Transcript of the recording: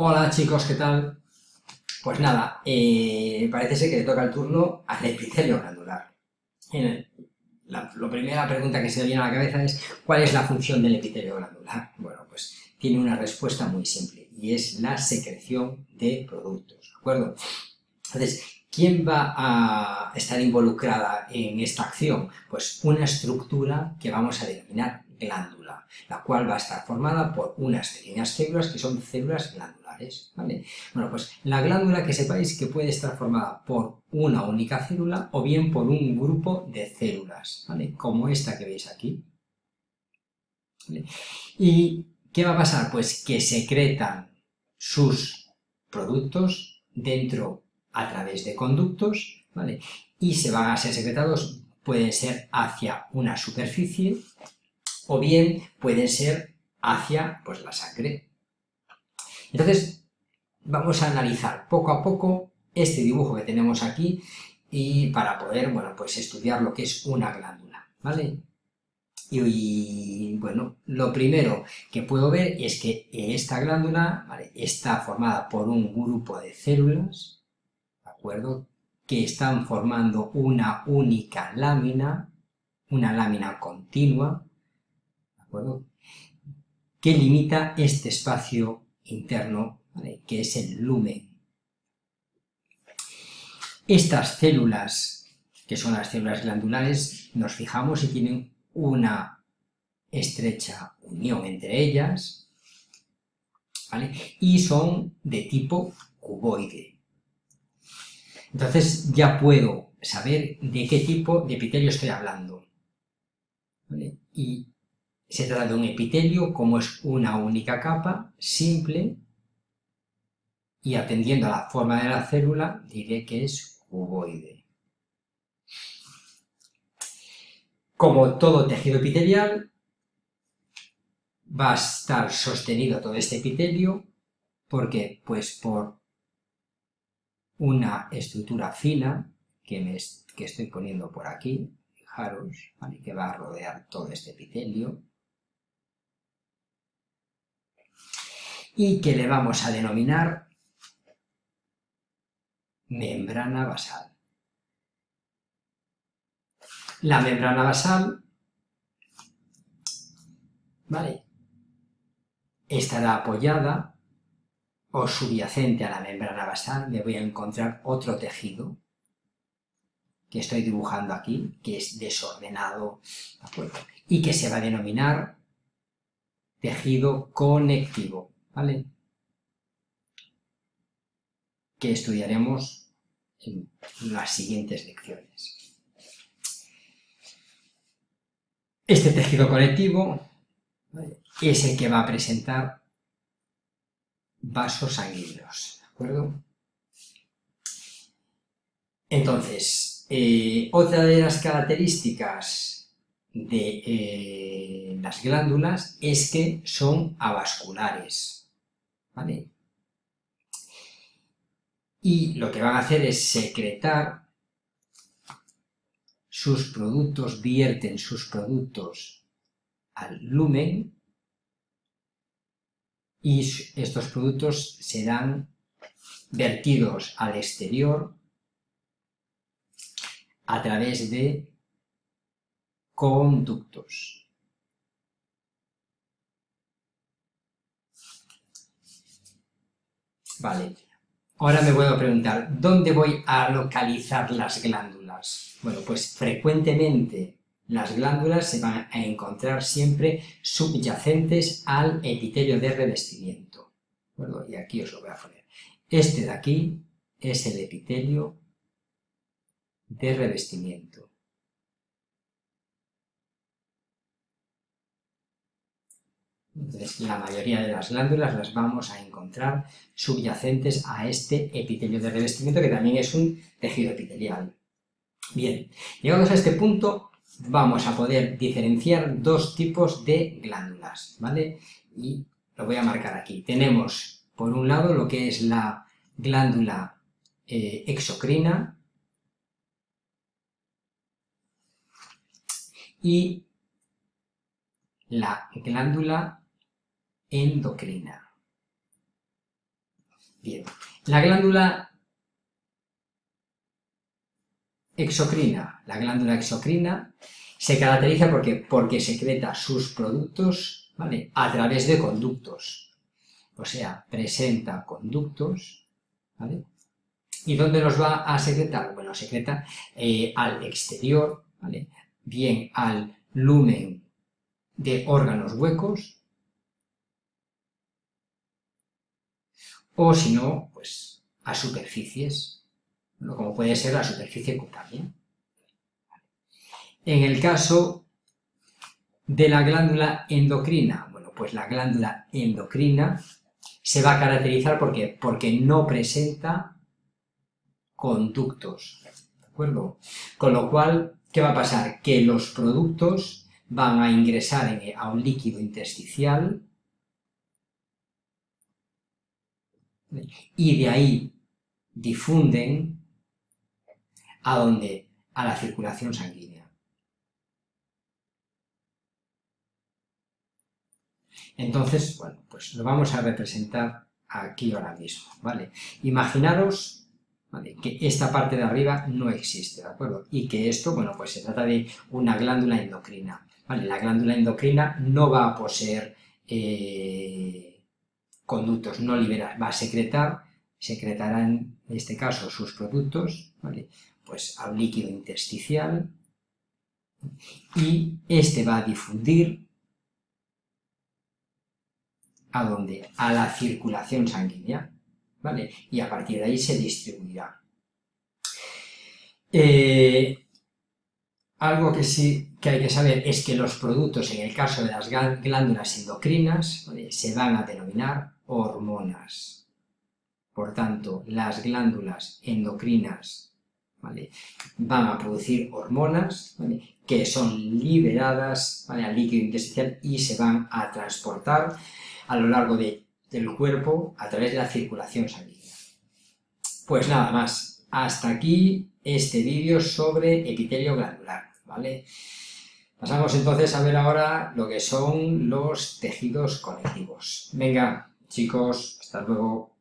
Hola chicos, ¿qué tal? Pues nada, eh, parece ser que le toca el turno al epitelio glandular. La, primera pregunta que se viene a la cabeza es ¿cuál es la función del epitelio glandular? Bueno, pues tiene una respuesta muy simple y es la secreción de productos, ¿de acuerdo? Entonces, ¿quién va a estar involucrada en esta acción? Pues una estructura que vamos a denominar glándula, la cual va a estar formada por unas pequeñas células que son células glandulares, ¿vale? Bueno, pues la glándula que sepáis que puede estar formada por una única célula o bien por un grupo de células, ¿vale? Como esta que veis aquí. ¿Y qué va a pasar? Pues que secretan sus productos dentro a través de conductos, ¿vale? Y se van a ser secretados, pueden ser hacia una superficie o bien pueden ser hacia pues, la sangre. Entonces, vamos a analizar poco a poco este dibujo que tenemos aquí y para poder, bueno, pues estudiar lo que es una glándula, ¿vale? Y, bueno, lo primero que puedo ver es que esta glándula está formada por un grupo de células, ¿de acuerdo? Que están formando una única lámina, una lámina continua, Que limita este espacio interno, que es el lumen. Estas células, que son las células glandulares, nos fijamos y tienen una estrecha unión entre ellas, ¿vale? Y son de tipo cuboide. Entonces ya puedo saber de qué tipo de epitelio estoy hablando. Y se trata de un epitelio, como es una única capa, simple, y atendiendo a la forma de la célula, diré que es cuboide. Como todo tejido epitelial, va a estar sostenido todo este epitelio, porque pues por una estructura fina que, me, que estoy poniendo por aquí, fijaros, que va a rodear todo este epitelio, y que le vamos a denominar membrana basal. La membrana basal ¿vale? estará apoyada o subyacente a la membrana basal, me voy a encontrar otro tejido que estoy dibujando aquí, que es desordenado, y que se va a denominar tejido conectivo. ¿Vale? Que estudiaremos en las siguientes lecciones. Este tejido conectivo es el que va a presentar vasos sanguíneos, ¿de acuerdo? Entonces, eh, otra de las características de eh, las glándulas es que son avasculares. Y lo que van a hacer es secretar sus productos, vierten sus productos al lumen y estos productos serán vertidos al exterior a través de conductos. Vale. Ahora me voy a preguntar, ¿dónde voy a localizar las glándulas? Bueno, pues frecuentemente las glándulas se van a encontrar siempre subyacentes al epitelio de revestimiento. Bueno, y aquí os lo voy a poner. Este de aquí es el epitelio de revestimiento. La mayoría de las glándulas las vamos a encontrar subyacentes a este epitelio de revestimiento, que también es un tejido epitelial. Bien, llegados a este punto, vamos a poder diferenciar dos tipos de glándulas, ¿vale? Y lo voy a marcar aquí. Tenemos, por un lado, lo que es la glándula eh, exocrina, y la glándula endocrina. Bien, la glándula exocrina. La glándula exocrina se caracteriza porque, porque secreta sus productos ¿vale? a través de conductos. O sea, presenta conductos, ¿vale? ¿Y dónde los va a secretar? Bueno, secreta eh, al exterior, ¿vale? Bien al lumen de órganos huecos, o si no, pues a superficies, como puede ser la superficie cutánea. En el caso de la glándula endocrina, bueno, pues la glándula endocrina se va a caracterizar porque, porque no presenta conductos, ¿de acuerdo? Con lo cual, ¿qué va a pasar? Que los productos van a ingresar a un líquido intersticial y de ahí difunden a donde? A la circulación sanguínea. Entonces, bueno, pues lo vamos a representar aquí ahora mismo, ¿vale? Imaginaros que esta parte de arriba no existe, ¿de acuerdo? Y que esto, bueno, pues se trata de una glándula endocrina, ¿vale? La glándula endocrina no va a poseer eh, conductos, no libera, va a secretar, secretará en este caso sus productos, ¿vale? Pues al líquido intersticial y este va a difundir ¿a dónde? A la circulación sanguínea, ¿vale? Y a partir de ahí se distribuirá. Eh, algo que sí que hay que saber es que los productos, en el caso de las glándulas endocrinas, se van a denominar hormonas. Por tanto, las glándulas endocrinas van a producir hormonas que son liberadas al líquido intestinal y se van a transportar a lo largo de del cuerpo a través de la circulación sanguínea. Pues nada más, hasta aquí este vídeo sobre epitelio glandular, ¿vale? Pasamos entonces a ver ahora lo que son los tejidos conectivos. Venga, chicos, hasta luego.